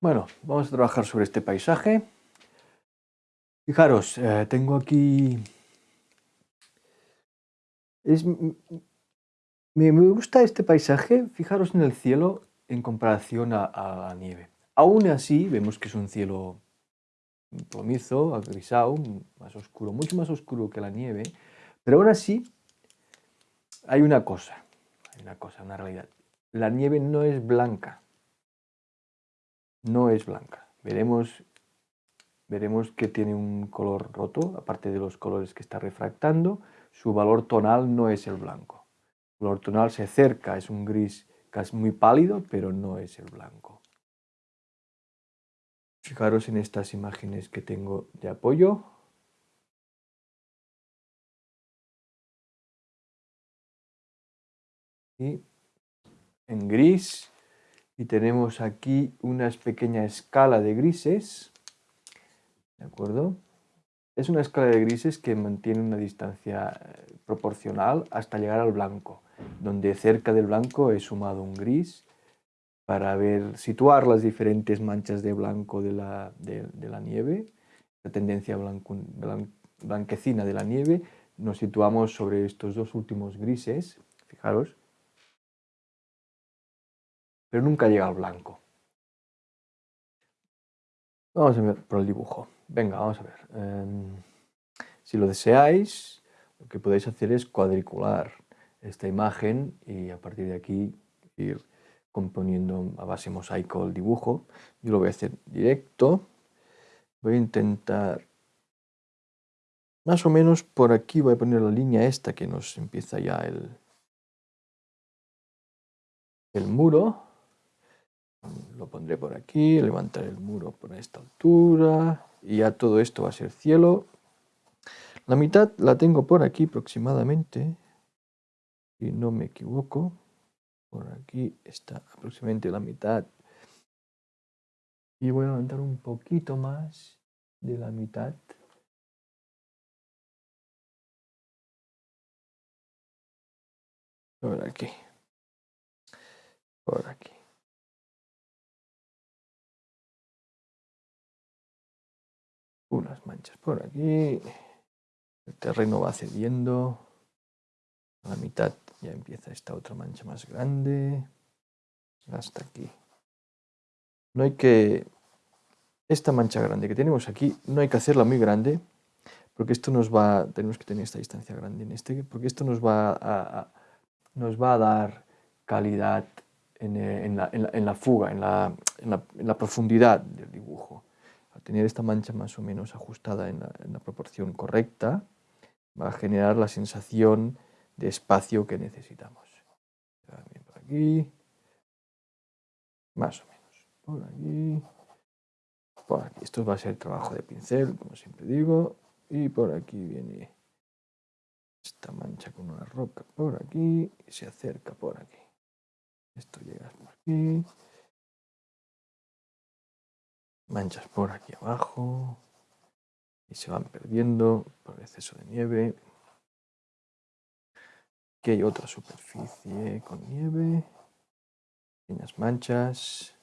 Bueno, vamos a trabajar sobre este paisaje. Fijaros, eh, tengo aquí... me, gusta este paisaje, fijaros en el cielo en comparación a, la nieve. Aún así, vemos que es un cielo plomizo, agrisado, más oscuro, mucho más oscuro que la nieve, pero aún así hay una cosa, hay una cosa, una realidad. La nieve no es blanca, no es blanca. Veremos, veremos que tiene un color roto, aparte de los colores que está refractando, su valor tonal no es el blanco. El valor tonal se acerca, es un gris casi muy pálido, pero no es el blanco. Fijaros en estas imágenes que tengo de apoyo. Y en gris y tenemos aquí una pequeña escala de grises, ¿de acuerdo? Es una escala de grises que mantiene una distancia eh, proporcional hasta llegar al blanco, donde cerca del blanco he sumado un gris para ver, situar las diferentes manchas de blanco de la, nieve, la tendencia blanquecina de la nieve, nos situamos sobre estos dos últimos grises, fijaros, pero nunca llega al blanco. Vamos a ver por el dibujo. Venga, vamos a ver. Em, si lo deseáis, lo que podéis hacer es cuadricular esta imagen y a partir de aquí ir componiendo a base mosaico el dibujo. Yo lo voy a hacer directo. Voy a intentar, más o menos por aquí voy a poner la línea esta que nos empieza ya el, el muro. Lo pondré por aquí, levantaré el muro por esta altura y ya todo esto va a ser cielo. La mitad la tengo por aquí aproximadamente, si no me equivoco. Por aquí está aproximadamente la mitad. Y voy a levantar un poquito más de la mitad. Por aquí. Por aquí. Unas manchas por aquí, el terreno va cediendo, a la mitad ya empieza esta otra mancha más grande, hasta aquí. No hay que, esta mancha grande que tenemos aquí, no hay que hacerla muy grande, porque esto nos va, tenemos que tener esta distancia grande en este, porque esto nos va a, nos va a dar calidad en, en, la, en la, fuga, en la, en la profundidad del dibujo tener esta mancha más o menos ajustada en la, proporción correcta, va a generar la sensación de espacio que necesitamos. Por aquí, más o menos, por aquí, por aquí. Esto va a ser trabajo de pincel, como siempre digo, y por aquí viene esta mancha con una roca por aquí y se acerca por aquí. Esto llega por aquí, manchas por aquí abajo y se van perdiendo por exceso de nieve. Aquí hay otra superficie con nieve, pequeñas manchas.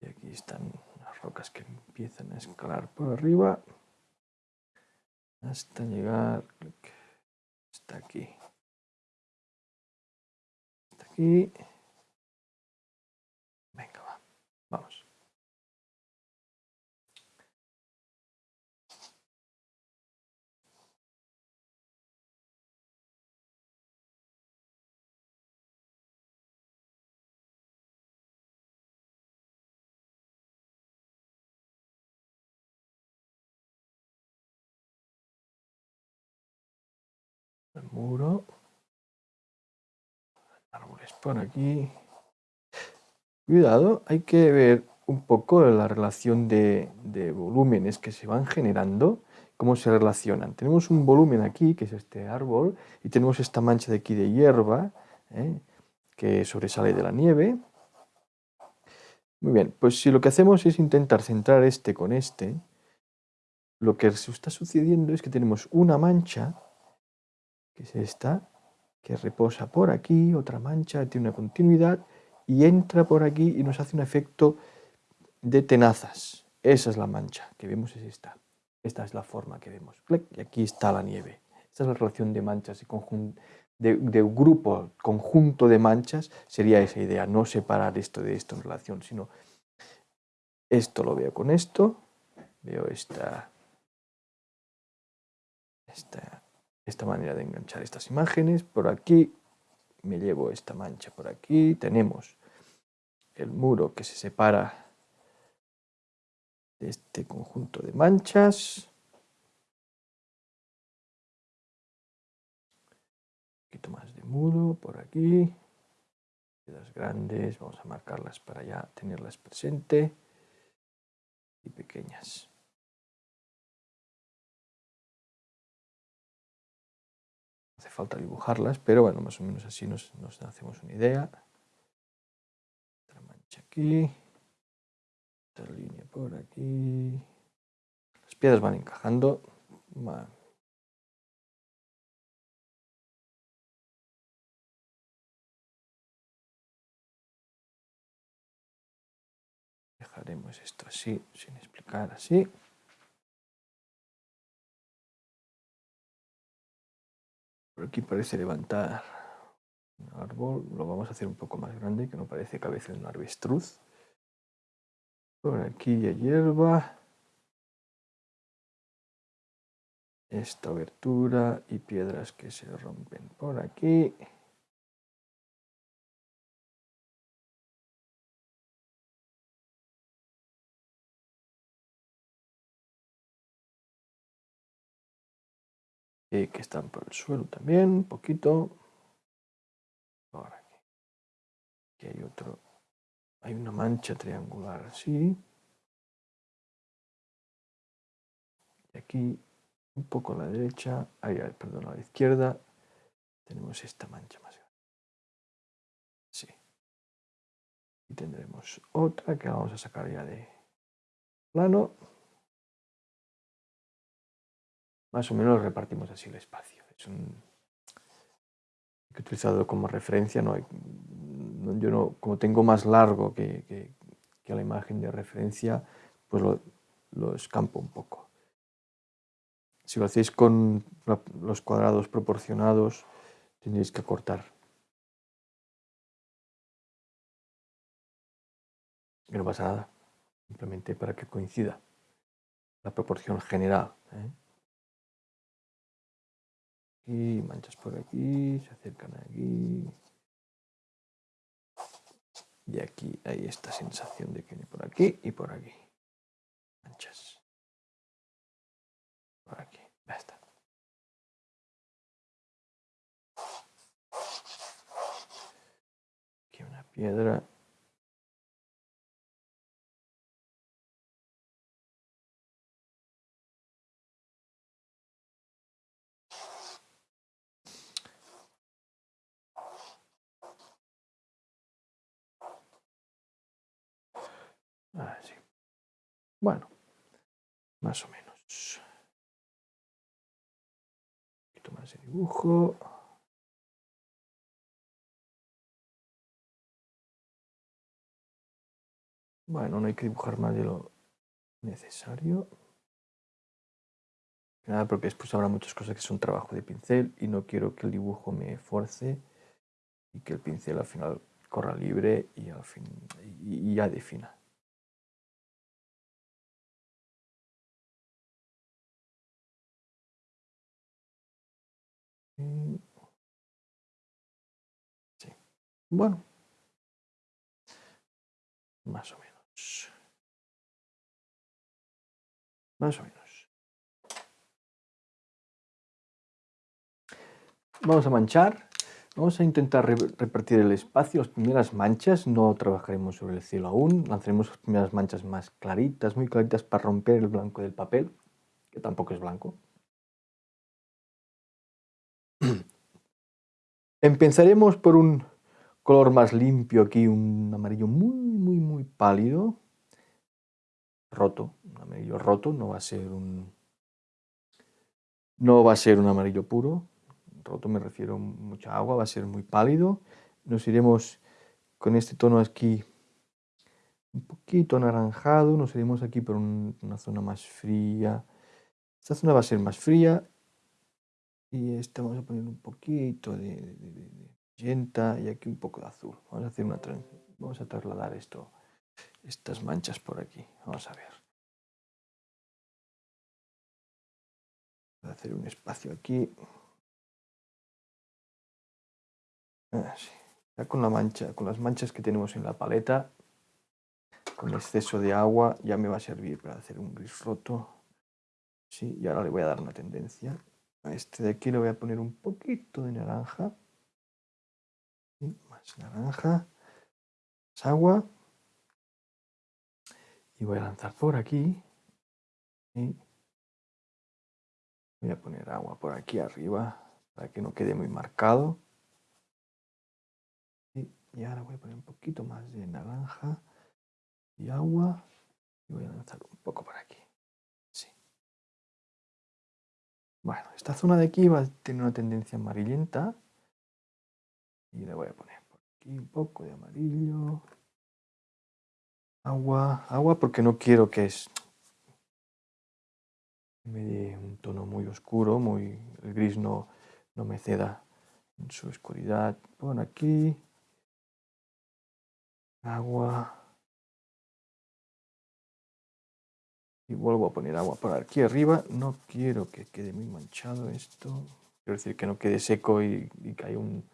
Y aquí están las rocas que empiezan a escalar por arriba hasta llegar hasta aquí. Hasta aquí. Venga, va. Vamos. Muro, árboles por aquí. Cuidado, hay que ver un poco la relación de, volúmenes que se van generando, cómo se relacionan. Tenemos un volumen aquí, que es este árbol, y tenemos esta mancha de aquí de hierba, ¿eh? que sobresale de la nieve. Muy bien, pues si lo que hacemos es intentar centrar este con este, lo que está sucediendo es que tenemos una mancha que es esta, que reposa por aquí, otra mancha, tiene una continuidad y entra por aquí y nos hace un efecto de tenazas. Esa es la mancha que vemos, es esta. Esta es la forma que vemos. Y aquí está la nieve. Esta es la relación de manchas de, de, grupo, conjunto de manchas, sería esa idea, no separar esto de esto en relación, sino esto lo veo con esto, veo esta, esta, esta manera de enganchar estas imágenes, por aquí me llevo esta mancha por aquí, tenemos el muro que se separa de este conjunto de manchas. Un poquito más de muro por aquí. Piedras grandes, vamos a marcarlas para ya tenerlas presente. Y pequeñas. Falta dibujarlas, pero bueno, más o menos así nos, nos hacemos una idea. Otra mancha aquí. Otra línea por aquí. Las piedras van encajando. Dejaremos esto así, sin explicar así. Por aquí parece levantar un árbol. Lo vamos a hacer un poco más grande, que no parece cabeza de un avestruz. Por aquí hay hierba. Esta abertura y piedras que se rompen por aquí. Y que están por el suelo también, un poquito. Por. Aquí hay otro hay una mancha triangular así. Y aquí, un poco a la derecha, ahí, perdón, a la izquierda, tenemos esta mancha más grande. Sí. Y tendremos otra que vamos a sacar ya de plano. Más o menos repartimos así el espacio. Es un he utilizado como referencia, no yo no, como tengo más largo que, que, la imagen de referencia, pues lo, lo, escampo un poco. Si lo hacéis con los cuadrados proporcionados, tendréis que acortar. No pasa nada, simplemente para que coincida la proporción general. ¿eh? Y manchas por aquí, se acercan aquí. Y aquí hay esta sensación de que por aquí y por aquí. Manchas. Por aquí. Ya está. Aquí una piedra. Así. Ah, bueno, más o menos. Un poquito más de dibujo. Bueno, no hay que dibujar más de lo necesario. Nada, porque después habrá muchas cosas que son trabajo de pincel y no quiero que el dibujo me force y que el pincel al final corra libre y, al fin, y ya defina. Sí. Bueno. Más o menos. Más o menos. Vamos a manchar. Vamos a intentar repartir el espacio. Las primeras manchas no trabajaremos sobre el cielo aún. Lanzaremos las primeras manchas más claritas, muy claritas para romper el blanco del papel, que tampoco es blanco. Empezaremos por un color más limpio aquí, un amarillo muy, muy, muy pálido, roto, un amarillo roto, no va a ser un, no va a ser un amarillo puro, roto me refiero a mucha agua, va a ser muy pálido. Nos iremos con este tono aquí un poquito anaranjado, nos iremos aquí por una zona más fría. Esta zona va a ser más fría y esta vamos a poner un poquito de, magenta y aquí un poco de azul. Vamos a hacer una vamos a trasladar esto, estas manchas por aquí. Vamos a ver. Voy a hacer un espacio aquí. Ah, ya con la mancha, con las manchas que tenemos en la paleta, con exceso de agua, ya me va a servir para hacer un gris roto. Sí, y ahora le voy a dar una tendencia. Este de aquí le voy a poner un poquito de naranja. más naranja. Más agua. Y voy a lanzar por aquí. Y voy a poner agua por aquí arriba para que no quede muy marcado. Y ahora voy a poner un poquito más de naranja y agua. Y voy a lanzar un poco por aquí. Bueno, esta zona de aquí va a tener una tendencia amarillenta. Y le voy a poner por aquí un poco de amarillo. Agua, agua porque no quiero que es me dé un tono muy oscuro, muy el gris no, no me ceda en su oscuridad. Por aquí agua. Y vuelvo a poner agua por aquí arriba. No quiero que quede muy manchado esto. Quiero decir que no quede seco y, que haya un...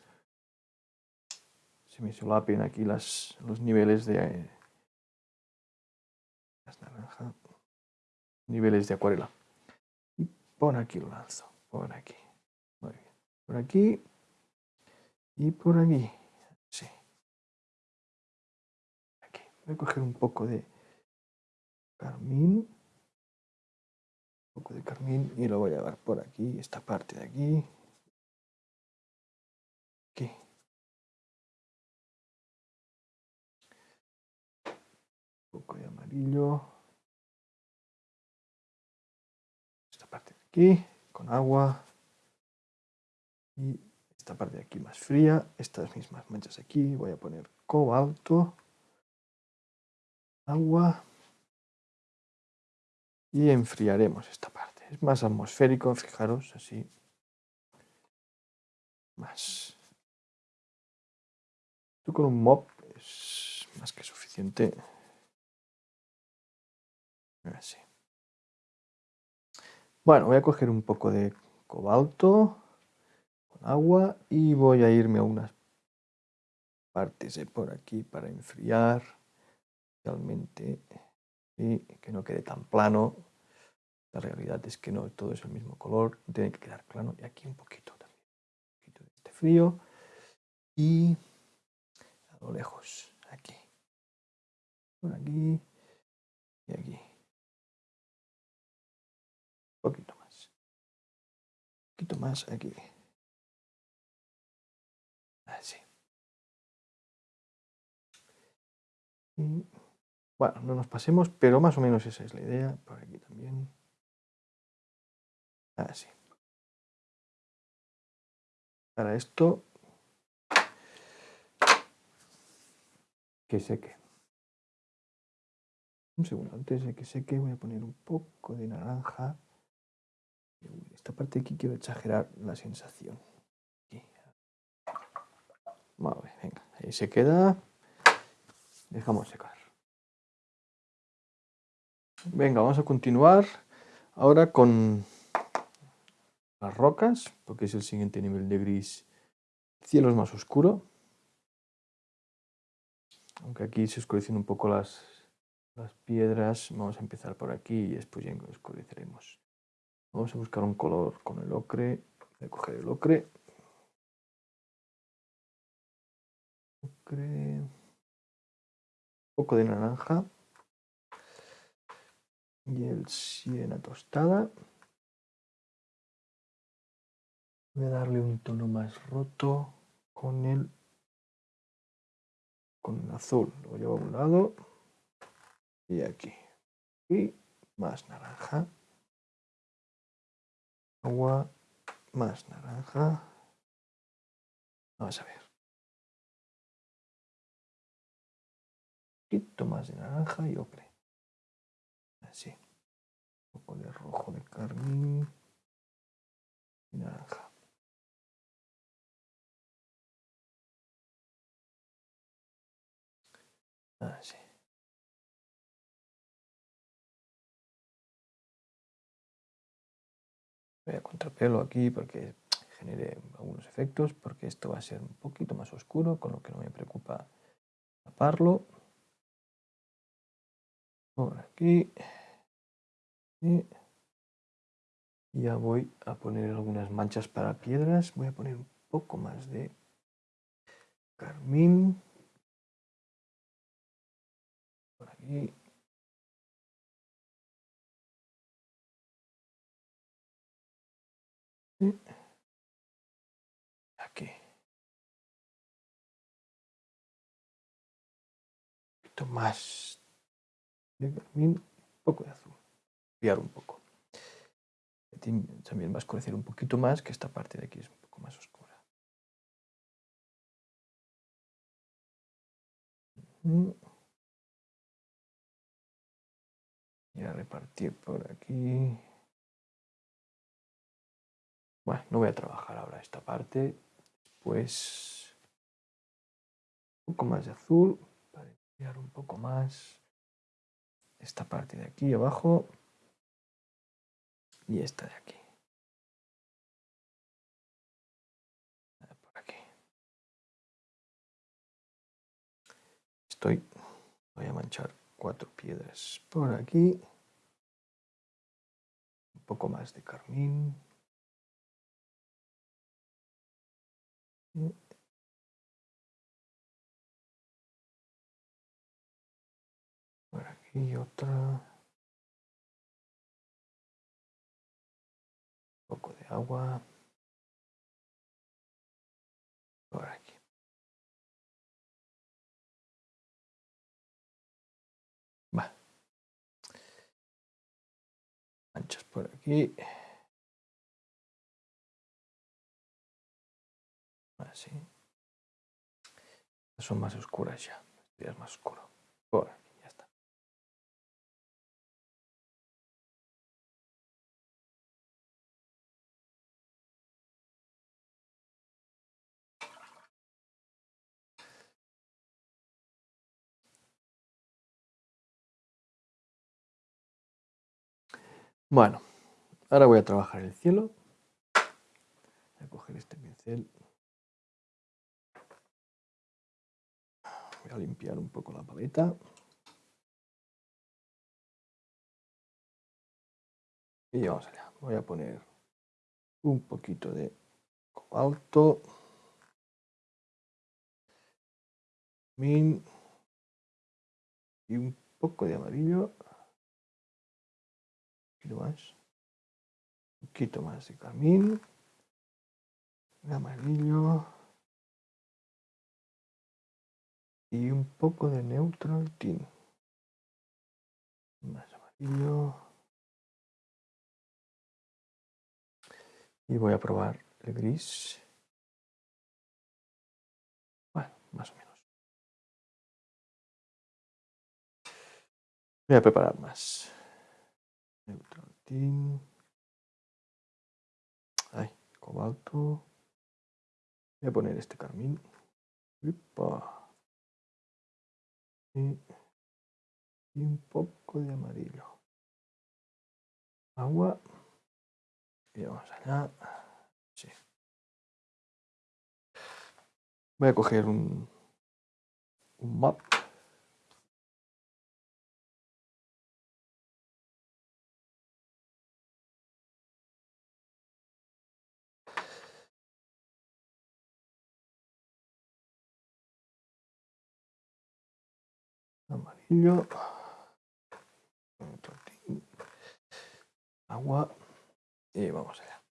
Se me solapen aquí las, los niveles de... Las naranja. Niveles de acuarela. Y por aquí lo lanzo. Por aquí. Muy bien. Por aquí. Y por aquí. Sí. Voy a coger un poco de carmín. Un poco de carmín y lo voy a llevar por aquí, esta parte de aquí. Aquí. Un poco de amarillo. Esta parte de aquí, con agua. Y esta parte de aquí más fría. Estas mismas manchas aquí. Voy a poner cobalto agua y enfriaremos esta parte. Es más atmosférico, fijaros, así. Más. Esto con un mop es más que suficiente. Así. Bueno, voy a coger un poco de cobalto con agua y voy a irme a unas partes de por aquí para enfriar realmente y que no quede tan plano. La realidad es que no todo es el mismo color, tiene que quedar plano y aquí un poquito también, un poquito de este frío y a lo lejos, aquí, por aquí y aquí. Un poquito más, un poquito más aquí. Así. Y bueno, no nos pasemos, pero más o menos esa es la idea. Por aquí también. Así. Para esto, que seque. Un segundo, antes de que seque voy a poner un poco de naranja. Esta parte aquí quiero exagerar la sensación. Vale, venga, ahí se queda. Dejamos secar. Venga, vamos a continuar ahora con las rocas, porque es el siguiente nivel de gris. El cielo es más oscuro, aunque aquí se oscurecen un poco las, las piedras. Vamos a empezar por aquí y después ya oscureceremos. Vamos a buscar un color con el ocre. Voy a coger el ocre. Ocre. Un poco de naranja y el siena tostada. Voy a darle un tono más roto con el, con el azul. Lo llevo a un lado y aquí. Y más naranja. Agua, más naranja. Vamos a ver. poquito más de naranja y ocre. Así. Un poco de rojo de carmín y naranja. Así. Voy a contrapelo aquí porque genere algunos efectos, porque esto va a ser un poquito más oscuro, con lo que no me preocupa taparlo. Por aquí. Y ya voy a poner algunas manchas para piedras. Voy a poner un poco más de carmín. Por aquí. aquí. Un poquito más de carmín, un poco de azul. Un poco. También va a oscurecer un poquito más, que esta parte de aquí es un poco más oscura. Y a repartir por aquí. Bueno, no voy a trabajar ahora esta parte. Pues un poco más de azul para limpiar un poco más esta parte de aquí abajo y esta de aquí. Por aquí. Estoy, voy a manchar cuatro piedras por aquí. Un poco más de carmín. Por aquí otra. Agua. Por aquí. Va. Manchas por aquí. Así. Son más oscuras ya. Este es más oscuro. Por Bueno, ahora voy a trabajar el cielo. Voy a coger este pincel. Voy a limpiar un poco la paleta. Y vamos allá. Voy a poner un poquito de cobalto. Min. Y un poco de amarillo. Más. Un poquito más de carmín. De amarillo. y un poco de neutral tint. Más amarillo. Y voy a probar el gris. Bueno, más o menos. Voy a preparar más. Neutral tint. Ay, cobalto. Voy a poner este carmín. Y, un poco de amarillo. Agua. Y vamos allá. Sí. Voy a coger un, un map. Agua y vamos allá.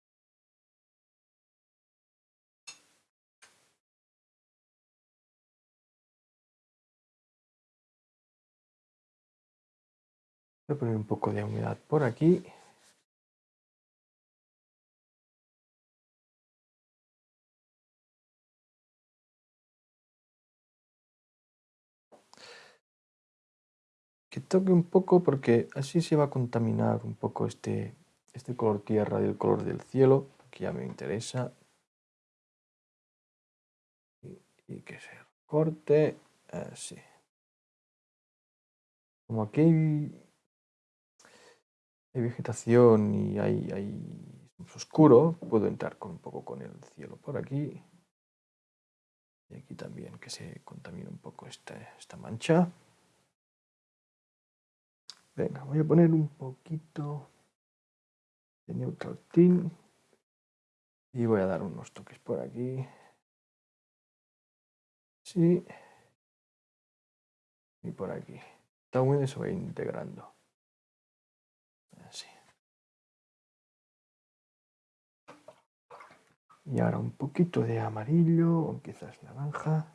Voy a poner un poco de humedad por aquí. Que toque un poco porque así se va a contaminar un poco este, este color tierra del color del cielo, que ya me interesa. Y, que se corte así. Como aquí hay, vegetación y hay, hay oscuro, puedo entrar con un poco con el cielo por aquí. Y aquí también que se contamine un poco esta, esta mancha. Venga, voy a poner un poquito de neutral tint y voy a dar unos toques por aquí. Sí. Y por aquí. Está húmedo se va integrando. Así. Y ahora un poquito de amarillo o quizás naranja.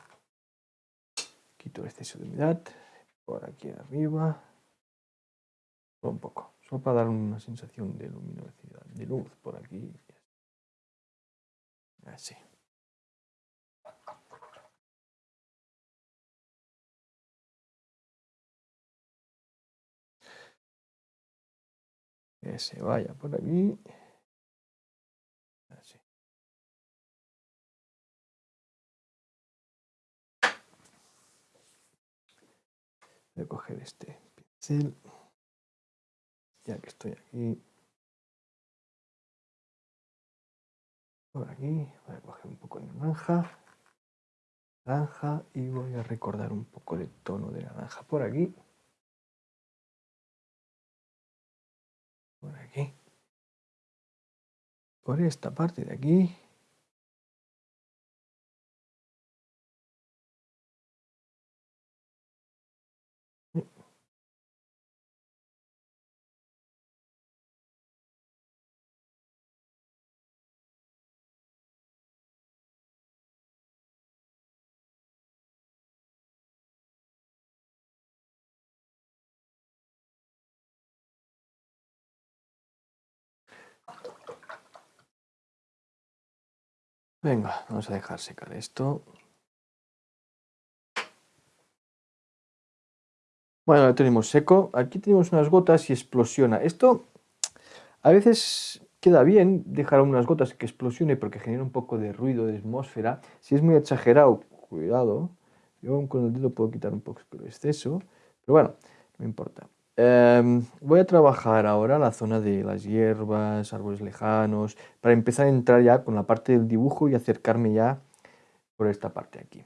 Quito el exceso de humedad. Por aquí arriba un poco, solo para dar una sensación de luminosidad, de luz por aquí. Así. Que se vaya por aquí. Así. Voy a coger este pincel ya que estoy aquí, por aquí, voy a coger un poco de naranja, naranja y voy a recordar un poco de tono de naranja. Por aquí, por aquí, por esta parte de aquí, Venga, vamos a dejar secar esto. Bueno, lo tenemos seco. Aquí tenemos unas gotas y explosiona. Esto a veces queda bien dejar unas gotas que explosione porque genera un poco de ruido, de atmósfera. Si es muy exagerado, cuidado. Yo con el dedo puedo quitar un poco el exceso. Pero bueno, no importa. Em, voy a trabajar ahora la zona de las hierbas, árboles lejanos, para empezar a entrar ya con la parte del dibujo y acercarme ya por esta parte aquí.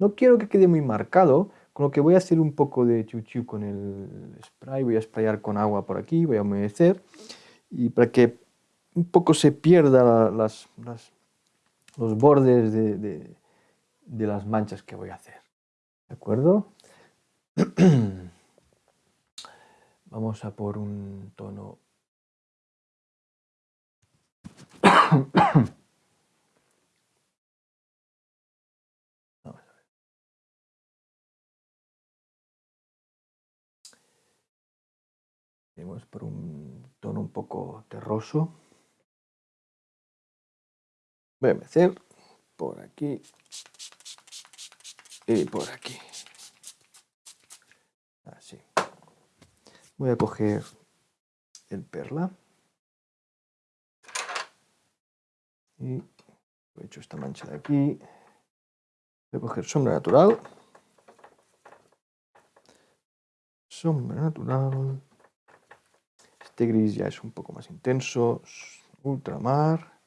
No quiero que quede muy marcado, con lo que voy a hacer un poco de chuchu con el spray, voy a sprayar con agua por aquí, voy a humedecer, y para que un poco se pierda los bordes de, de las manchas que voy a hacer. ¿De acuerdo? Vamos a por un tono... Vamos por un tono un poco terroso. Voy a meter por aquí y por aquí. Así. Voy a coger el perla y he hecho esta mancha de aquí. Voy a coger sombra natural. Sombra natural. Este gris ya es un poco más intenso. Ultramar.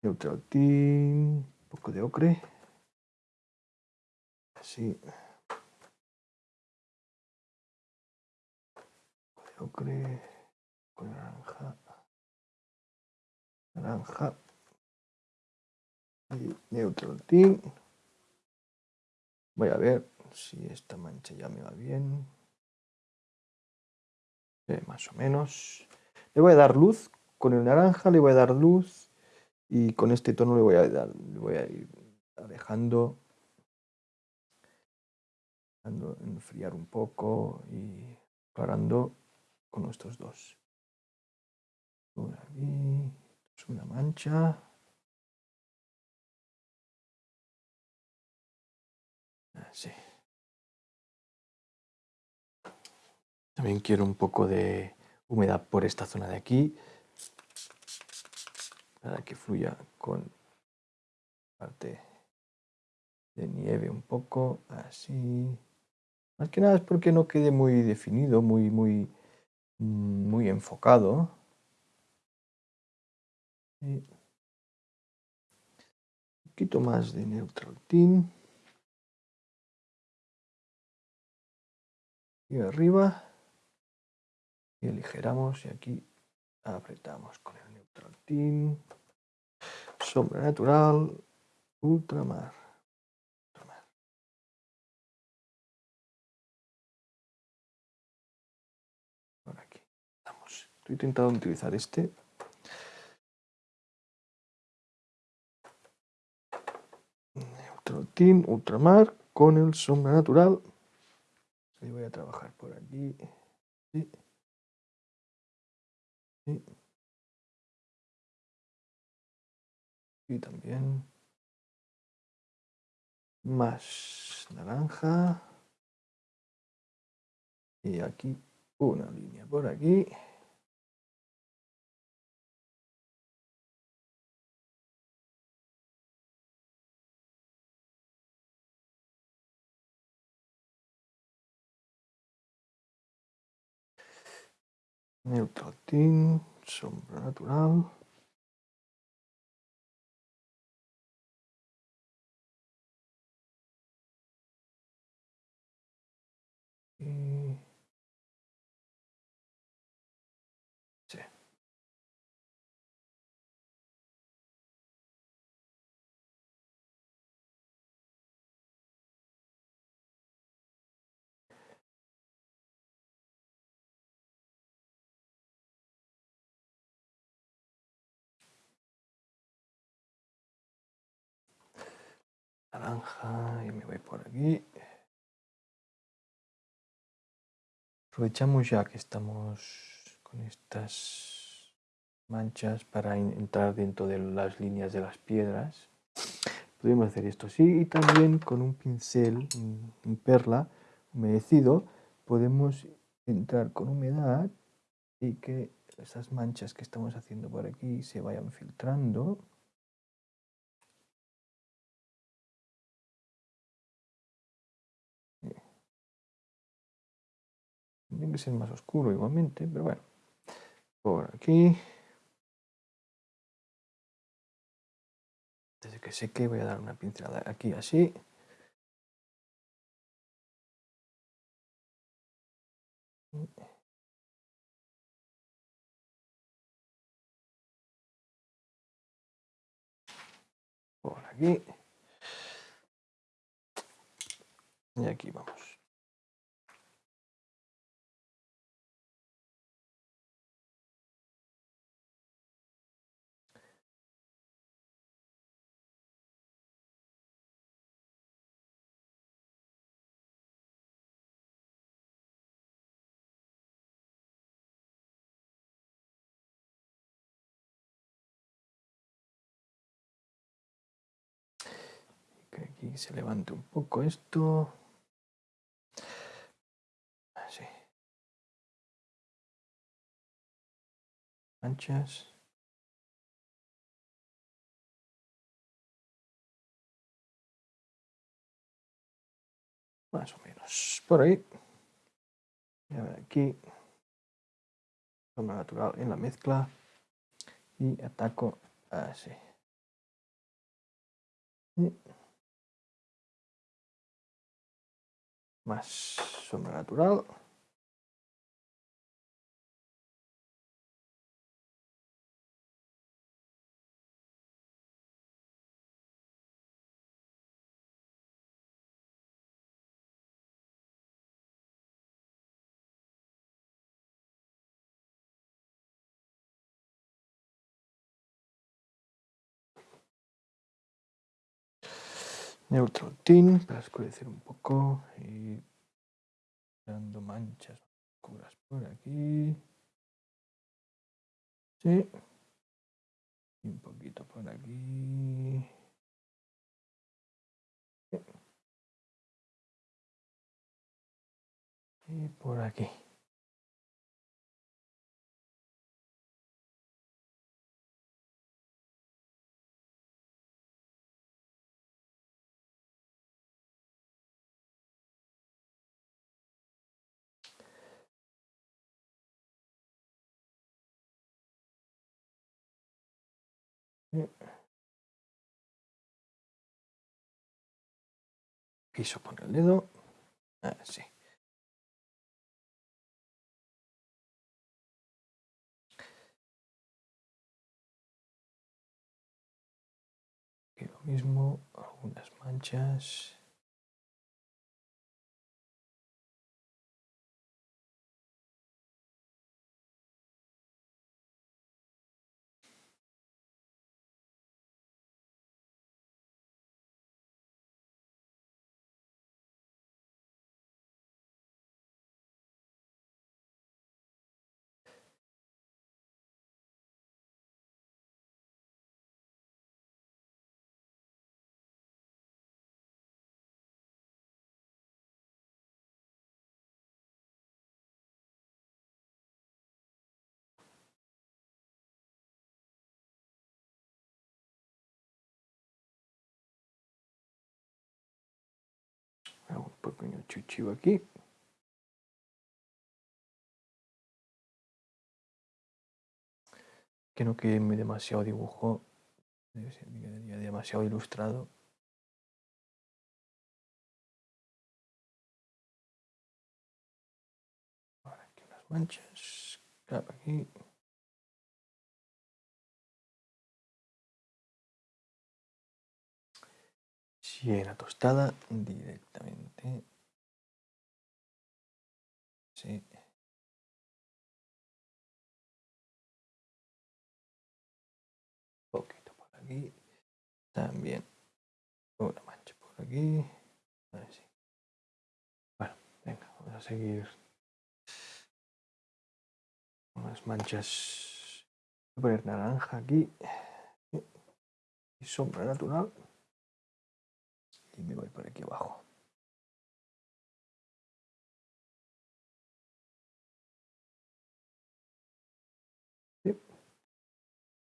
Neutral tint. Un poco de ocre. Así. Ocre con naranja, naranja y neutral tint. Voy a ver si esta mancha ya me va bien. más o menos. Le voy a dar luz. Con el naranja le voy a dar luz. Y con este tono le voy a dar, le voy a ir dejando, dejando enfriar un poco y parando con estos dos. Por aquí, una mancha. Así. También quiero un poco de humedad por esta zona de aquí para que fluya con parte de nieve un poco, así. Más que nada es porque no quede muy definido, muy, muy, muy enfocado. un poquito más de neutral tint. Y arriba. Y aligeramos y aquí apretamos con el neutral tint. Sombra natural, ultramar. Estoy intentando utilizar este. Team Ultramar con el sombra natural. Y voy a trabajar por aquí. Y también más naranja. Y aquí una línea por aquí. Neutrotin, sombra natural. Y... naranja y me voy por aquí. Aprovechamos ya que estamos con estas manchas para entrar dentro de las líneas de las piedras. Podemos hacer esto así y también con un pincel, un perla humedecido, podemos entrar con humedad y que esas manchas que estamos haciendo por aquí se vayan filtrando Tiene que ser más oscuro igualmente, pero bueno. Por aquí. Desde que seque voy a dar una pincelada aquí así. Por aquí. Y aquí vamos. Aquí se levante un poco esto. Así. Manchas. Más o menos por ahí. Y a aquí. Sombra natural en la mezcla. Y ataco así. Más sombra natural. Neutral tint para oscurecer un poco y dando manchas oscuras por aquí. Sí. Y un poquito por aquí. Y por aquí. Piso con el dedo. Así. Y lo mismo, algunas manchas. Pequeño chuchivo aquí. Que no quede demasiado dibujo, demasiado ilustrado. Ahora aquí unas manchas, claro, aquí. Siena tostada directamente. También una mancha por aquí. Así. Bueno, venga, vamos a seguir. Unas manchas. Voy a poner naranja aquí. Y sombra natural y me voy por aquí abajo.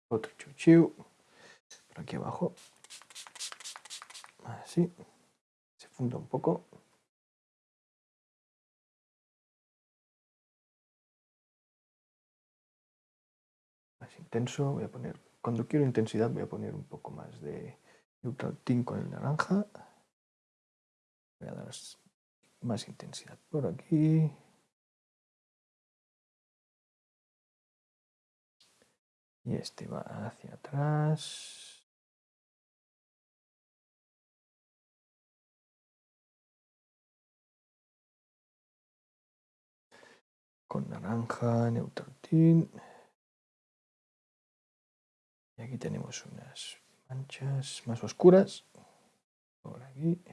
Otro chuchiu por aquí abajo. Así. Se funda un poco. Más intenso. Voy a poner, cuando quiero intensidad voy a poner un poco más de neutral tint con el naranja. Voy a dar más intensidad por aquí. Y este va hacia atrás. Con naranja, neutral Y aquí tenemos unas manchas más oscuras. Por aquí.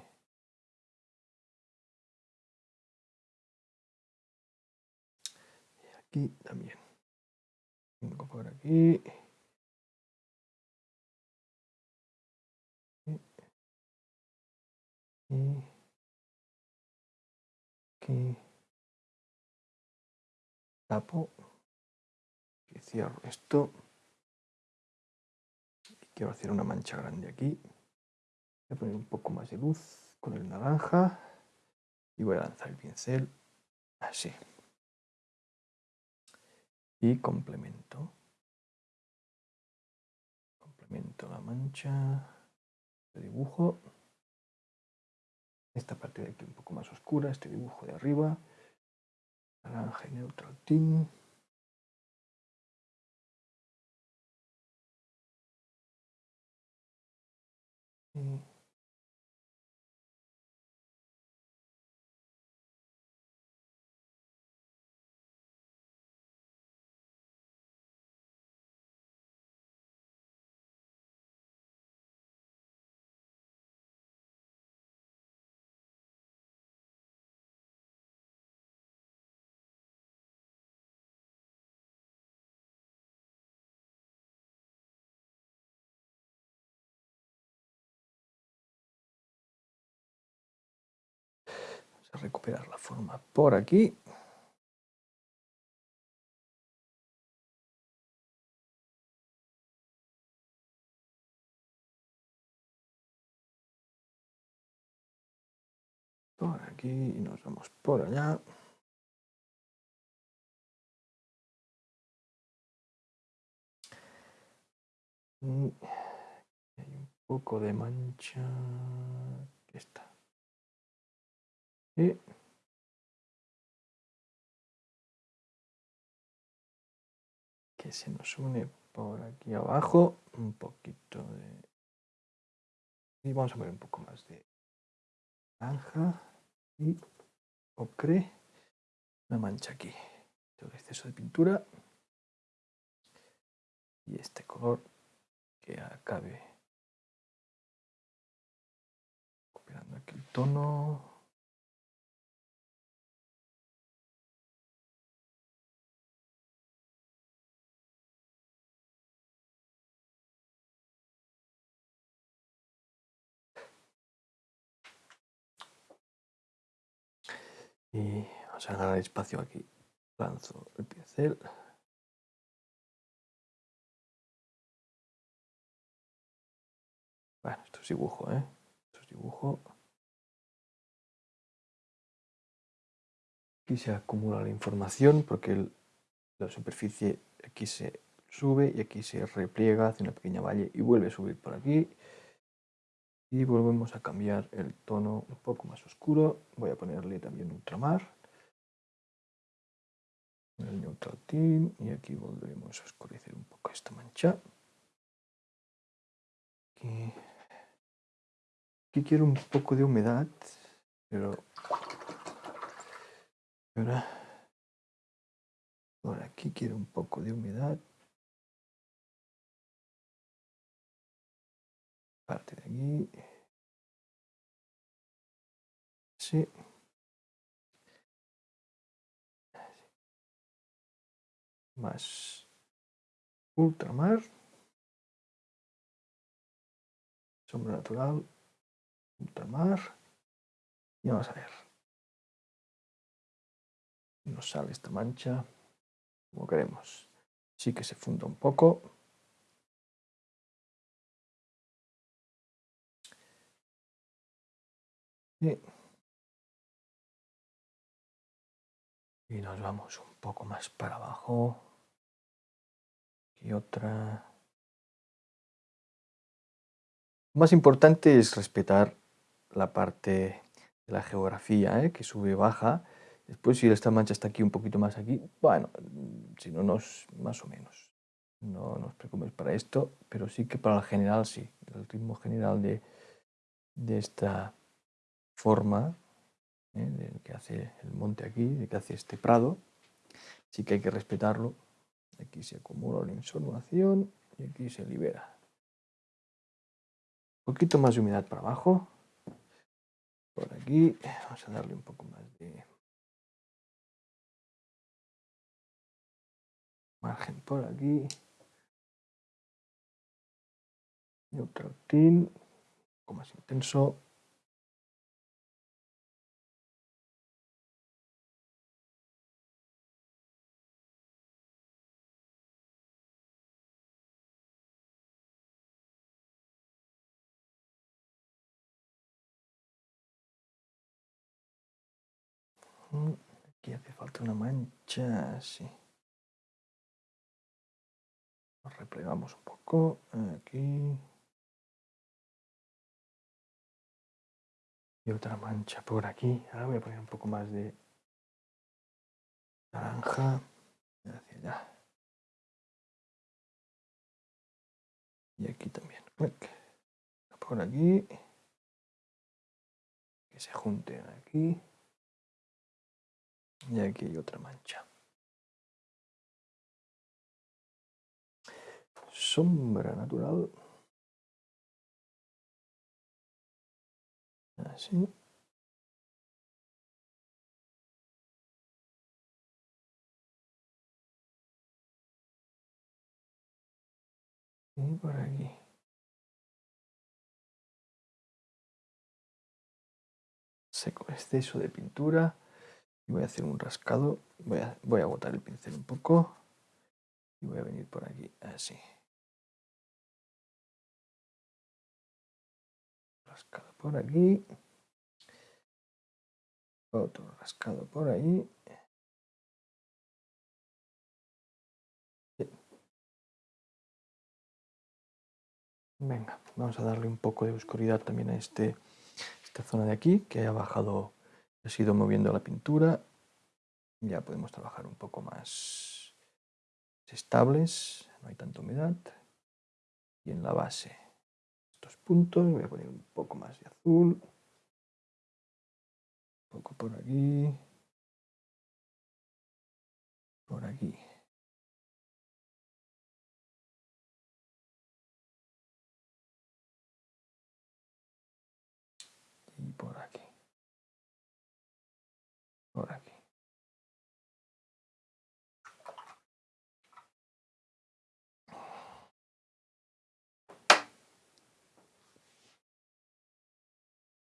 aquí también. Vengo por aquí. Y aquí. Tapo. Y cierro esto. Quiero hacer una mancha grande aquí. Voy a poner un poco más de luz con el naranja. Y voy a lanzar el pincel así y complemento. Complemento la mancha de dibujo. Esta parte de aquí un poco más oscura, este dibujo de arriba. Naranja y neutral a recuperar la forma por aquí. Por aquí y nos vamos por allá. Y poco de mancha. Aquí está. Que se nos une por aquí abajo un poquito de... Y vamos a poner un poco más de naranja y ocre. Una mancha aquí. Todo exceso de pintura. Y este color que acabe copiando aquí el tono. Y vamos a ganar espacio aquí. Lanzo el pincel. Bueno, esto es dibujo, ¿eh? Esto es dibujo. Aquí se acumula la información porque la superficie aquí se sube y aquí se repliega, hace una pequeña valle y vuelve a subir por aquí. Y volvemos a cambiar el tono un poco más oscuro. Voy a ponerle también ultramar. El neutral team y aquí volveremos a oscurecer un poco esta mancha. Aquí quiero un poco de humedad, pero ahora por aquí quiero un poco de humedad. Parte de aquí. Sí. Más ultramar. Sombra natural ultramar y vamos a ver nos sale esta mancha como queremos sí que se funda un poco y, y nos vamos un poco más para abajo y otra más importante es respetar la parte de la geografía, ¿eh? que sube baja. Después si esta mancha está aquí un poquito más aquí, bueno, si no, nos, más o menos. No nos preocupes para esto, pero sí que para el general sí. El ritmo general de, de esta forma ¿eh? de que hace el monte aquí, de que hace este prado, sí que hay que respetarlo. Aquí se acumula la información y aquí se libera. Un poquito más de humedad para abajo por aquí. Vamos a darle un poco más de margen por aquí. Neutral un poco más intenso. Aquí hace falta una mancha, así. Nos replegamos un poco, aquí. Y otra mancha por aquí. Ahora voy a poner un poco más de naranja hacia allá. Y aquí también. Por aquí. Que se junten aquí. Y aquí hay otra mancha. Sombra natural. Así. Y por aquí. Seco exceso de pintura voy a hacer un rascado, voy a, voy a botar el pincel un poco y voy a venir por aquí, así. Rascado por aquí, otro rascado por ahí. Venga, vamos a darle un poco de oscuridad también a este, esta zona de aquí, que ha bajado, ha sido moviendo la pintura. Ya podemos trabajar un poco más estables, no hay tanta humedad. Y en la base, estos puntos, voy a poner un poco más de azul. Un poco por aquí. Por aquí.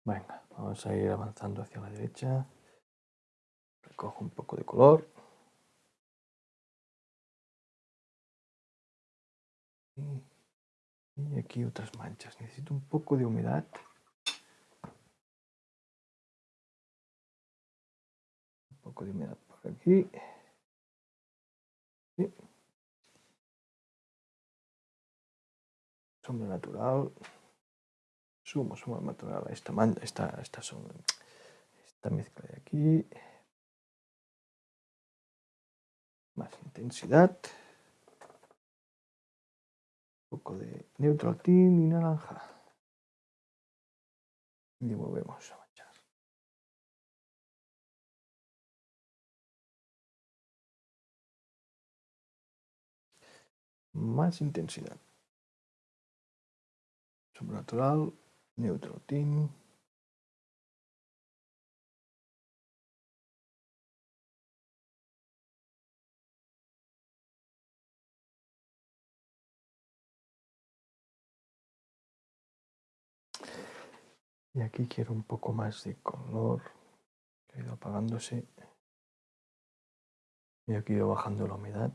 Venga, vamos a ir avanzando hacia la derecha. Recojo un poco de color. Y aquí otras manchas. Necesito un poco de humedad. poco de humedad por aquí. Sombra natural. Sumo, sumo natural a esta, esta, esta, sombra, esta mezcla de aquí. Más intensidad. Un poco de neutral tint y naranja. Y volvemos. más intensidad. Sobrenatural, neutral tint. Y aquí quiero un poco más de color que ido apagándose. Y aquí ido bajando la humedad.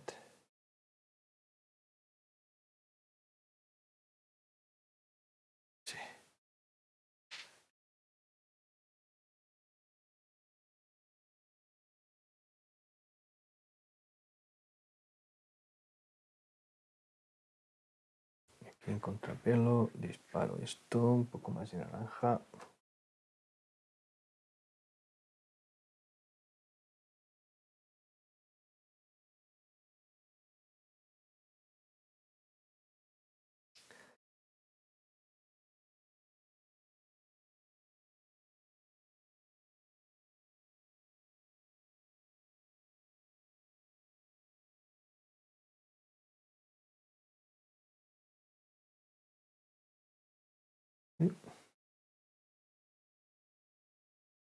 En contrapelo, disparo esto, un poco más de naranja.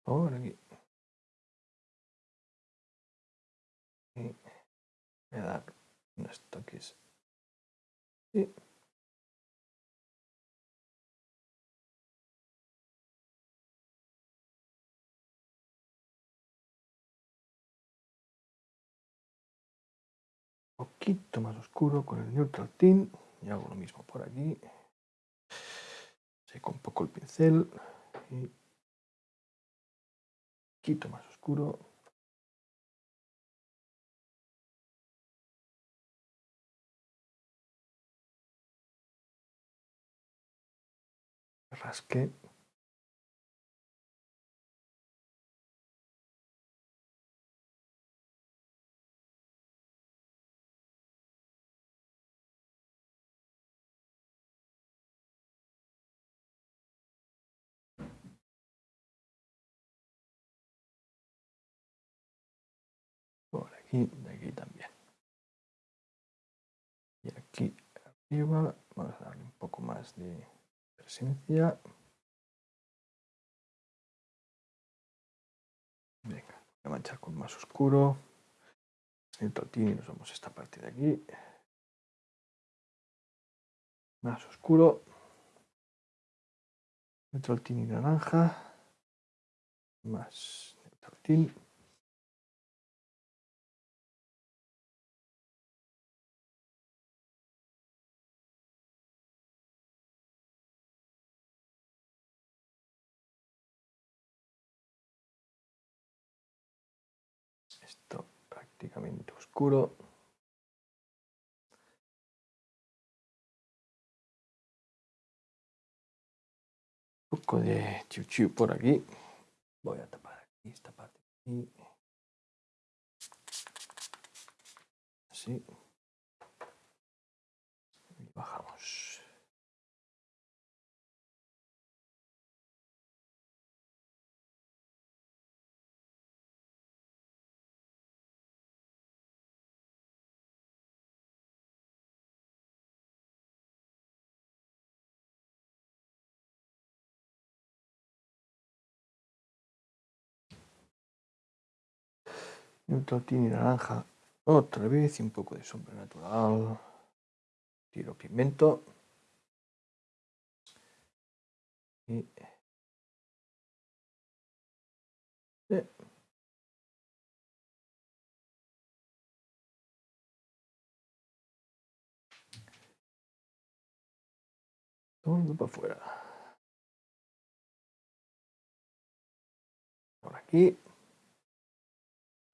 Por aquí. Y voy a dar unos toques. Y poquito más oscuro con el neutral tint y hago lo mismo por aquí. Seco un poco el pincel quito más oscuro. Rasque. Y de aquí también. Y aquí arriba vamos a darle un poco más de presencia. Venga, voy a manchar con más oscuro. El y nos vamos a esta parte de aquí. Más oscuro. El y naranja. Más el ligamento oscuro. Un poco de chiu, chiu por aquí. Voy a tapar aquí esta parte. Aquí. Así. Y bajamos. Neutral y naranja. Otra vez y un poco de sombra natural. Tiro pigmento. Y... Todo para afuera. Por aquí.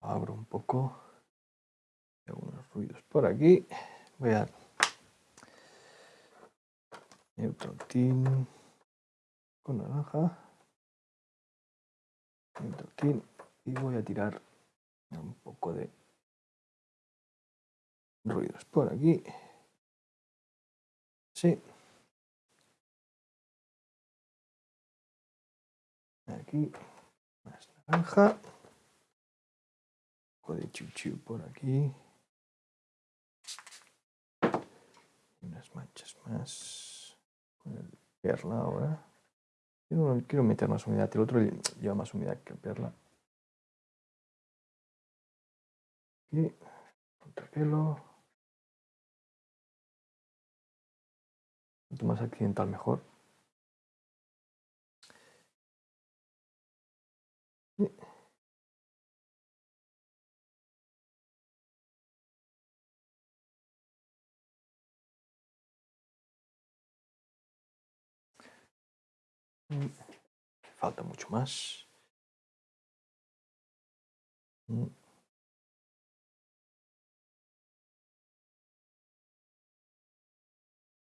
Abro un poco. Algunos ruidos por aquí. Voy a neutral tin con naranja. Neutral tin y voy a tirar un poco de ruidos por aquí. Sí. Aquí más naranja. Poco de chuchu por aquí. Unas manchas más. Con el perla ahora. Quiero, quiero meter más humedad. El otro lleva más humedad que el perla. Aquí. Contrapelo. Cuanto más accidental mejor. Falta mucho más. Mm.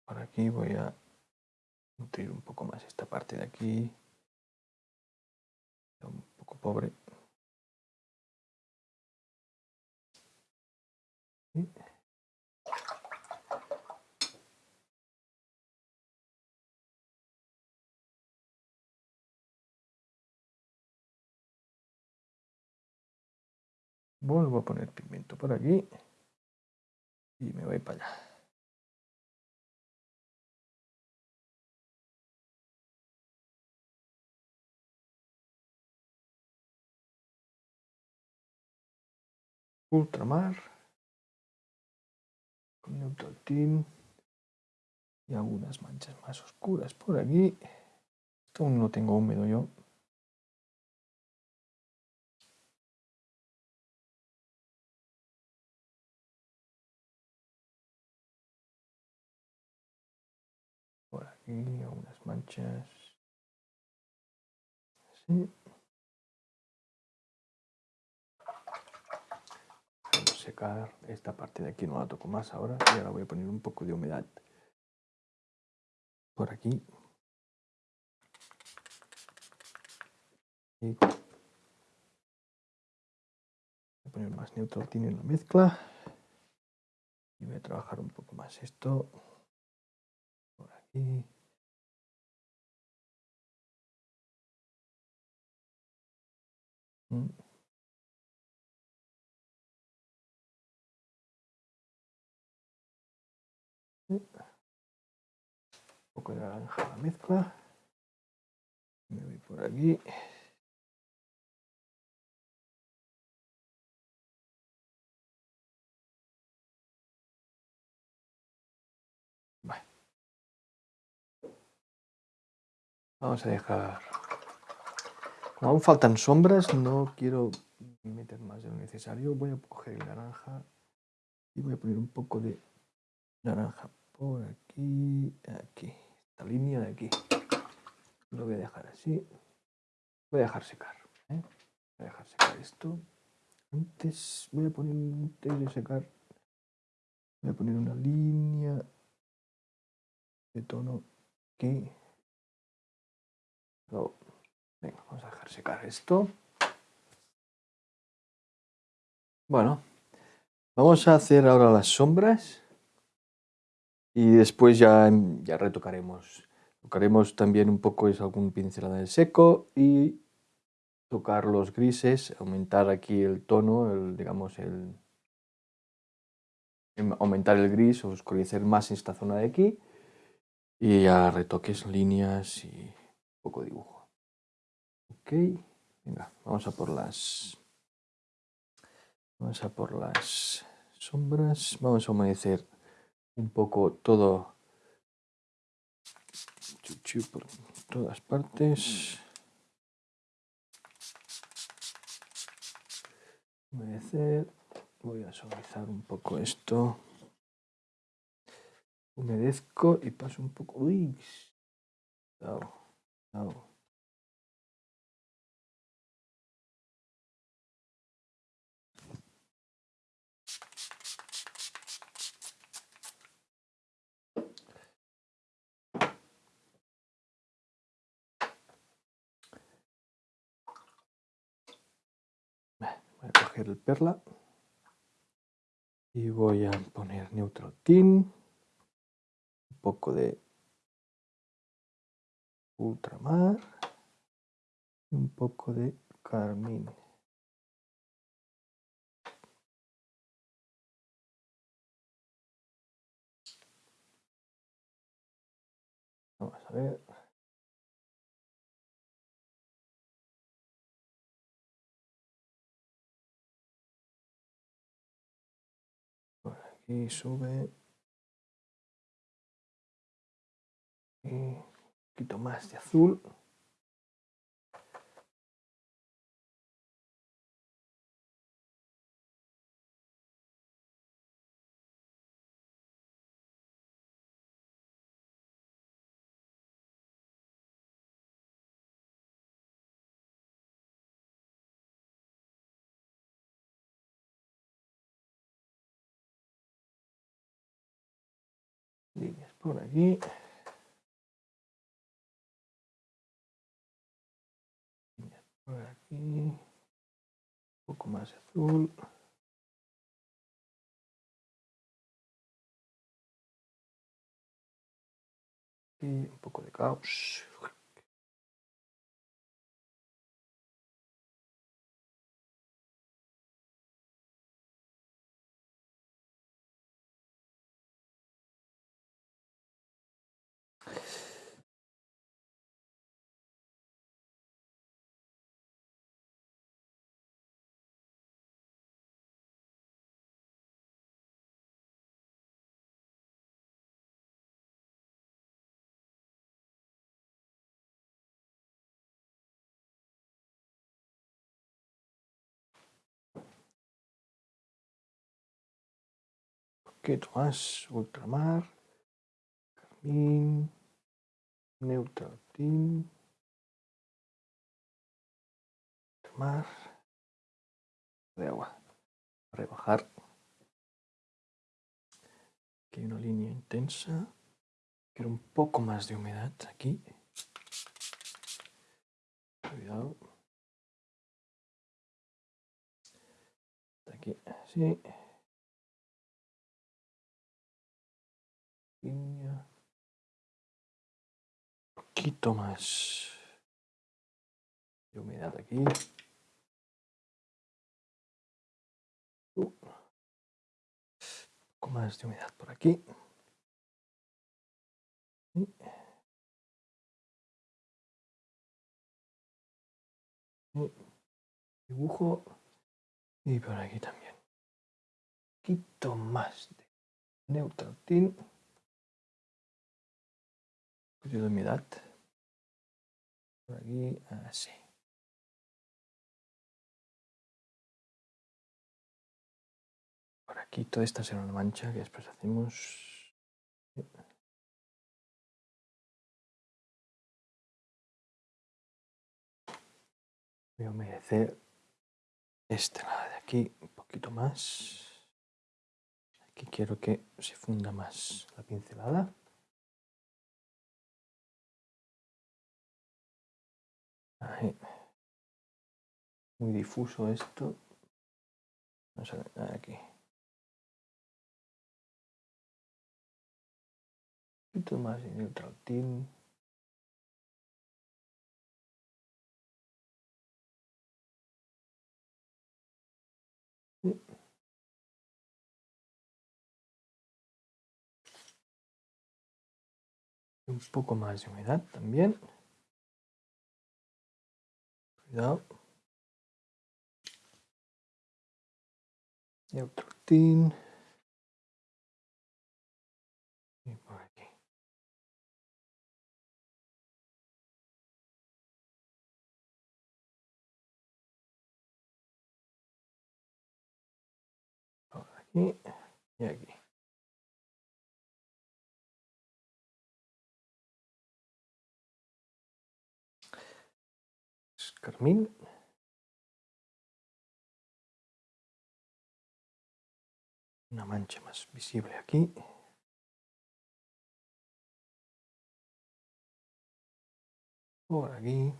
Por aquí voy a nutrir un poco más esta parte de aquí. Un poco pobre. Vuelvo a poner pigmento por aquí y me voy para allá. Ultramar con neutral tin y algunas manchas más oscuras por aquí. Esto aún no tengo húmedo yo. Aquí algunas manchas. Así. secar esta parte de aquí, no la toco más ahora. Y ahora voy a poner un poco de humedad por aquí. Y voy a poner más neutral en la mezcla. Y voy a trabajar un poco más esto por aquí. Un poco de naranja la mezcla. Me voy por aquí. Vamos a dejar aún faltan sombras, no quiero meter más de lo necesario. Voy a coger el naranja y voy a poner un poco de naranja por aquí, aquí, esta línea de aquí. Lo voy a dejar así. Voy a dejar secar. ¿eh? Voy a dejar secar esto. Antes voy a poner, antes de secar, voy a poner una línea de tono aquí. Vamos a dejar secar esto. Bueno, vamos a hacer ahora las sombras y después ya, ya retocaremos. Tocaremos también un poco es algún pincelada de seco y tocar los grises, aumentar aquí el tono, digamos el em, aumentar el gris, oscurecer más esta zona de aquí y ya retoques líneas y un poco dibujo. Ok, venga, vamos a por las vamos a por las sombras, vamos a humedecer un poco todo por todas partes. Humedecer. Voy a suavizar un poco esto. Humedezco y paso un poco. Uy. El perla y voy a poner neutral tint, un poco de ultramar y un poco de carmín. Vamos a ver. Y sube y un poquito más de azul por aquí. Por aquí. Un poco más azul. Y un poco de caos. Poquito más, ultramar, carmín, neutral tint, ultramar, de agua, rebajar. Aquí hay una línea intensa, quiero un poco más de humedad aquí. Cuidado. Aquí, así. Un poquito más de humedad aquí. Uh. Un poco más de humedad por aquí. Dibujo y por aquí también. Poquito más de neutral tint de humedad. Por aquí, así. Por aquí toda esta será una mancha que después hacemos... Voy a humedecer esta lado de aquí un poquito más. Aquí quiero que se funda más la pincelada. Muy difuso esto. Vamos a aquí. Un poquito más de neutral tint. Un poco más de humedad también. Cuidado. Neutrotin. Y por aquí. Por carmín. Una mancha más visible aquí. Por aquí.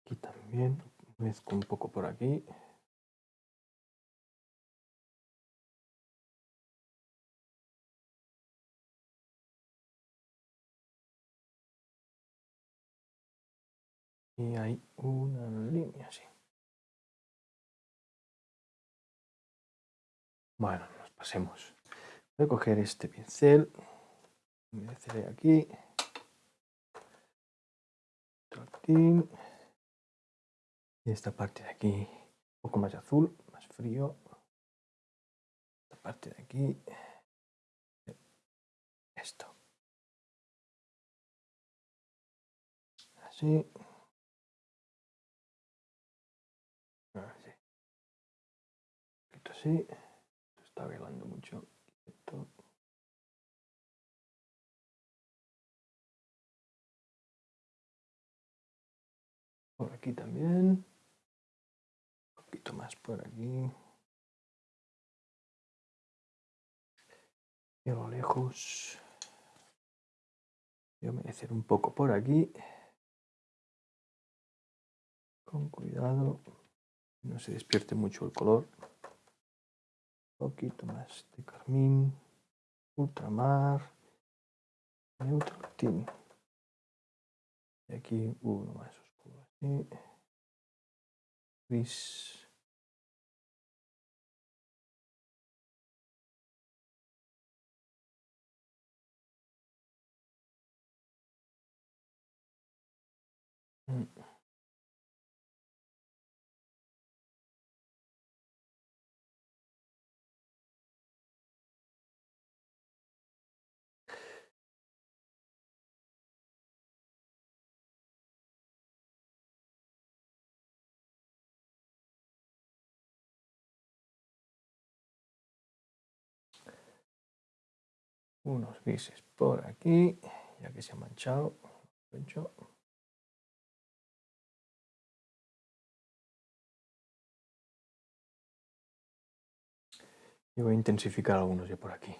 Aquí también. Mezco un poco por aquí. Y hay una línea así. Bueno, nos pasemos. Voy a coger este pincel, humedeceré aquí, y esta parte de aquí, un poco más azul, más frío. Esta parte de aquí, esto. Así. Así. está bailando mucho. Por aquí también. Un poquito más por aquí. Y a lo lejos. Voy a humedecer un poco por aquí. Con cuidado. No se despierte mucho el color poquito más de carmín, ultramar, neutro Y aquí uno más oscuro, así, gris. Mm. Unos grises por aquí, ya que se ha manchado. Y voy a intensificar algunos ya por aquí.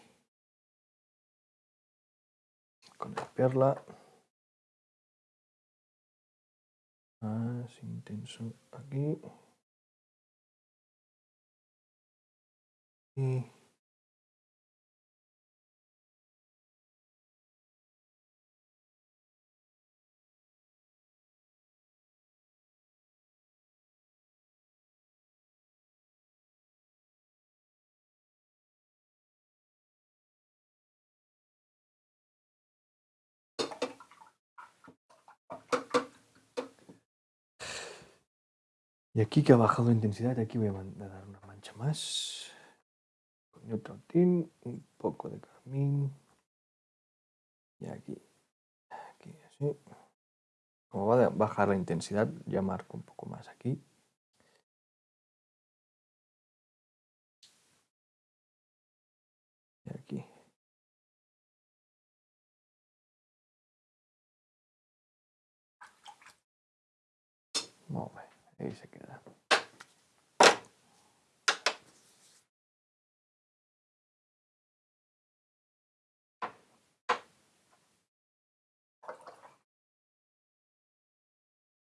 Con la perla. Más intenso aquí. Y Y aquí que ha bajado la intensidad, aquí voy a dar una mancha más. Con otro tin, un poco de carmín. Y aquí, aquí así. Como va a bajar la intensidad, ya marco un poco más aquí. Y aquí. Molt bé.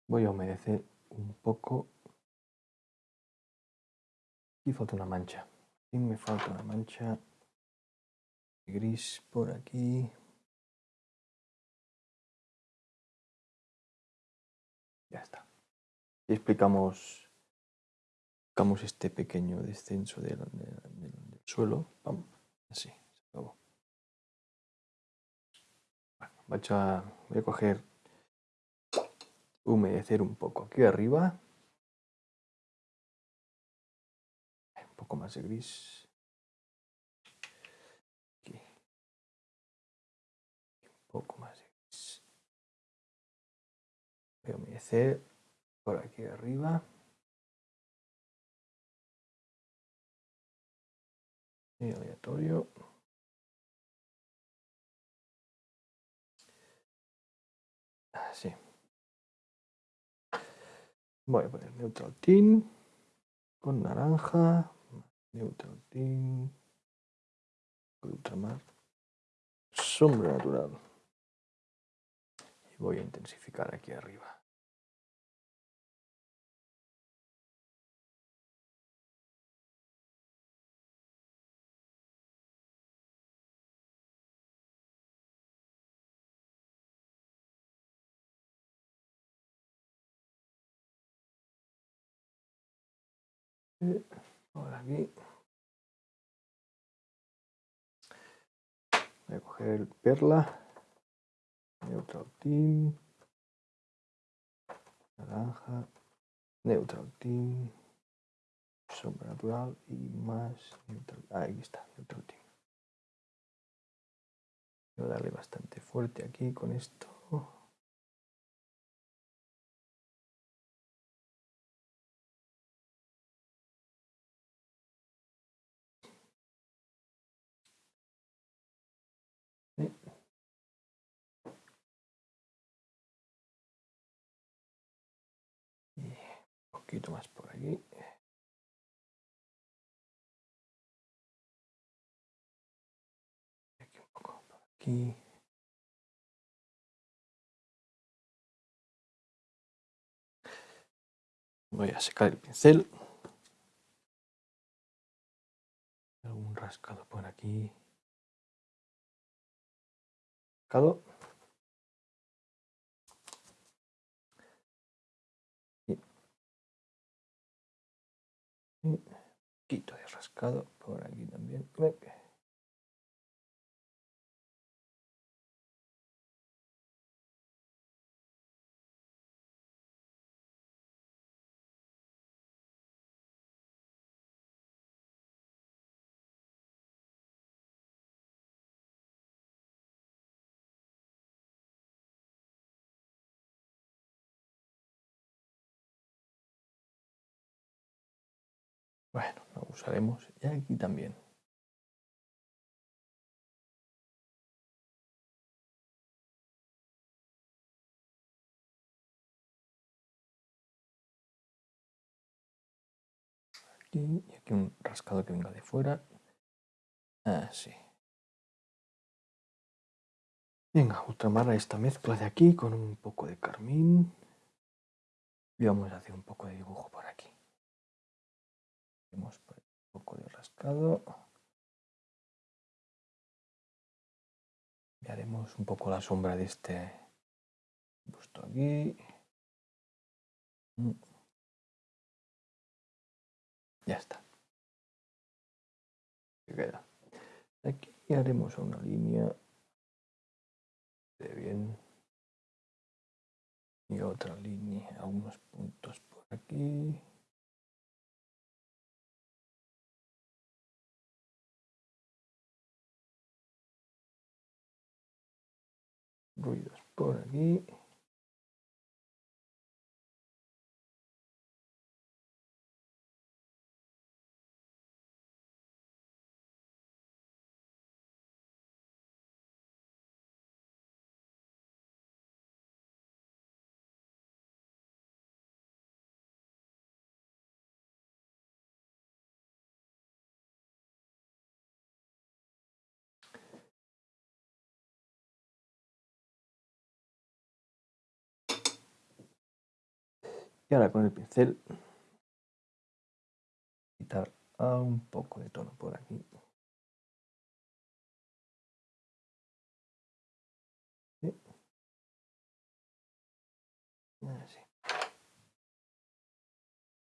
Voy a humedecer un poco. Y falta una mancha. Y me falta una mancha gris por aquí. Ya está. Y explicamos, explicamos este pequeño descenso del, suelo. Así, se acabó. Bueno, a, voy a coger, humedecer un poco aquí arriba. Un poco más de gris. Aquí. Un poco más de gris. Voy a humedecer por aquí arriba. Y aleatorio. Así. Voy a poner neutral tint con naranja, neutral tint, ultramar, sombra natural. Y voy a intensificar aquí arriba. Por aquí. Voy a coger el perla, neutral team, naranja, neutral team, sombra natural y más neutral. Ah, ahí está, neutral team. Voy a darle bastante fuerte aquí con esto. Poquito más por aquí. Aquí un poco por aquí. Voy a secar el pincel. Algún rascado por aquí. Rascado. Poquito de rascado por aquí también. Bueno, lo usaremos y aquí también. Aquí y aquí un rascado que venga de fuera. Así. Venga, ultramar esta mezcla de aquí con un poco de carmín. Y vamos a hacer un poco de dibujo por aquí. Un poco de rascado. Y haremos un poco la sombra de este busto aquí. Ya está. queda. Aquí haremos una línea de bien y otra línea, algunos puntos por aquí. Ruidos por aquí. Y ahora con el pincel quitar un poco de tono por aquí.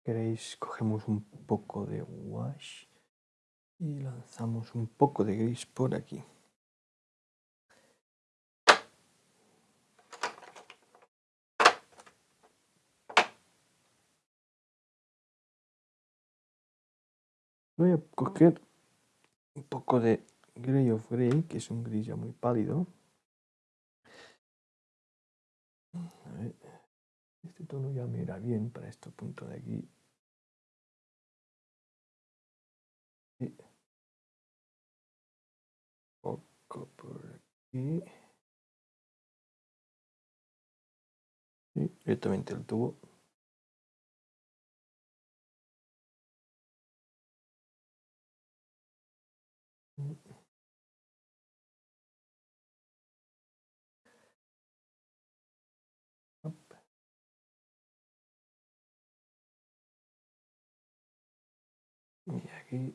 Queréis, cogemos un poco de wash y lanzamos un poco de gris por aquí. Voy a coger un poco de Grey of Grey, que es un gris ya muy pálido. Este tono ya me irá bien para este punto de aquí. Un poco por aquí. Y directamente el tubo. Y aquí.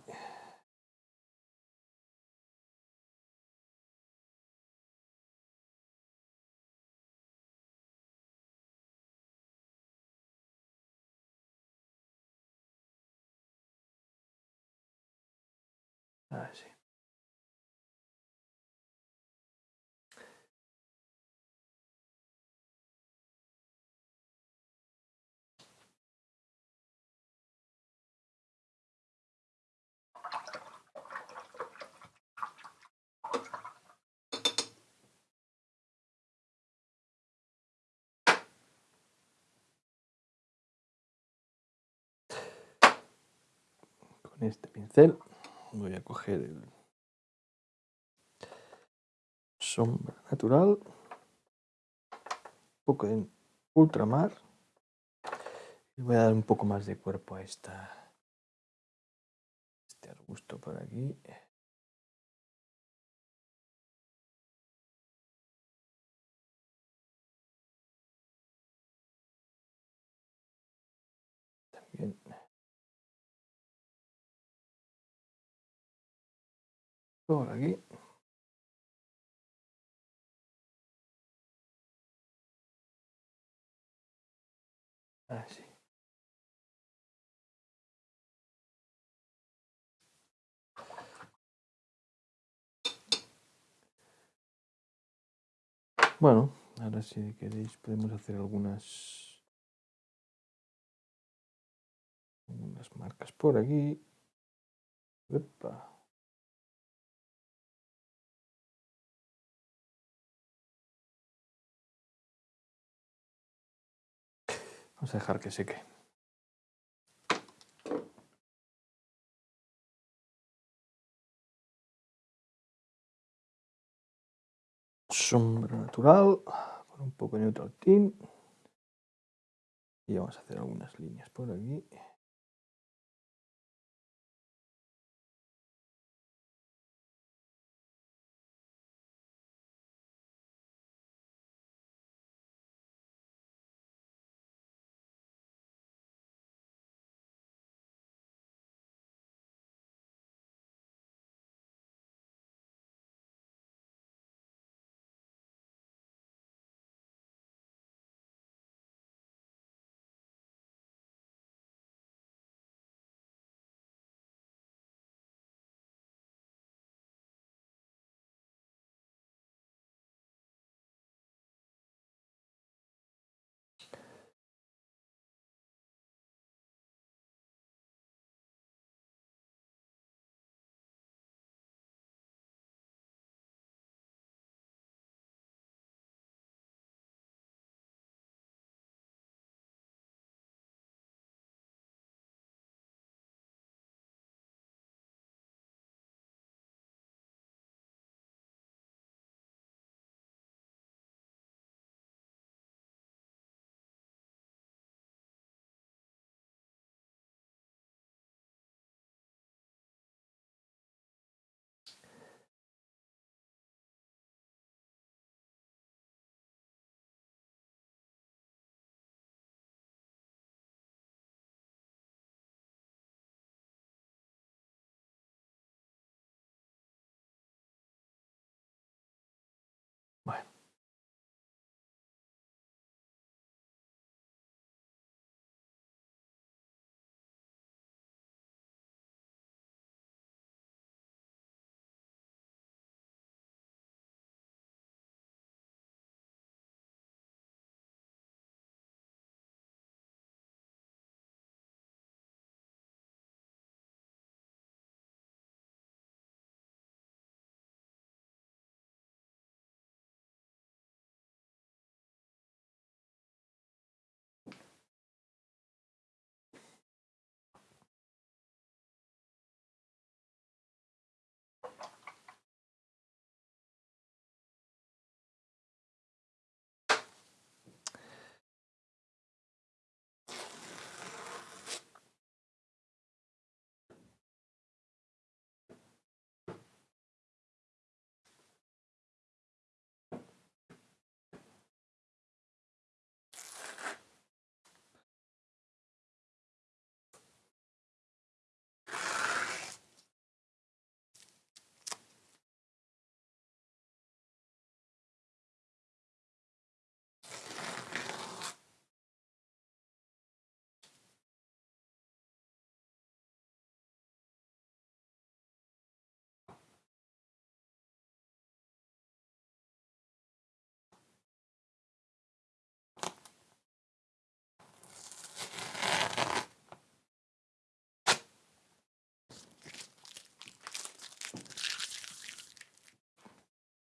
Este pincel. Voy a coger el sombra natural, un poco de ultramar. Y voy a dar un poco más de cuerpo a esta, este arbusto por aquí. Por aquí. Así. Bueno, ahora si queréis podemos hacer algunas algunas marcas por aquí. Vamos a dejar que seque. Sombra natural, con un poco de neutral tint. Y vamos a hacer algunas líneas por aquí.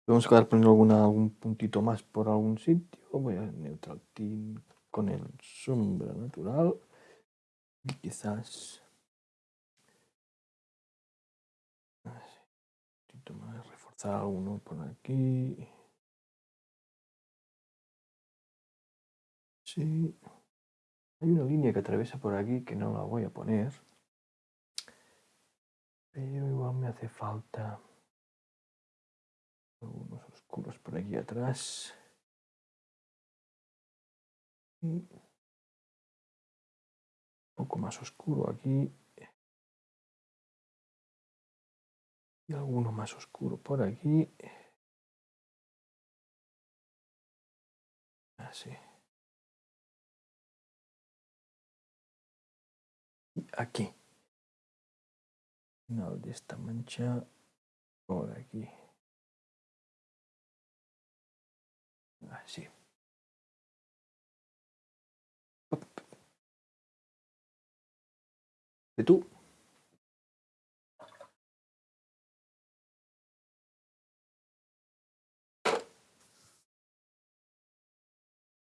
A acabar poniendo alguna, algún puntito más por algún sitio. Voy a neutral tint con el sombra natural. Y quizás... Un poquito más, reforzar alguno por aquí. Sí. Hay una línea que atraviesa por aquí que no la voy a poner. Pero igual me hace falta algunos oscuros por aquí atrás. un poco más oscuro aquí. Y alguno más oscuro por aquí. Así. Y aquí. Final de esta mancha por aquí. Así. ¿De tú?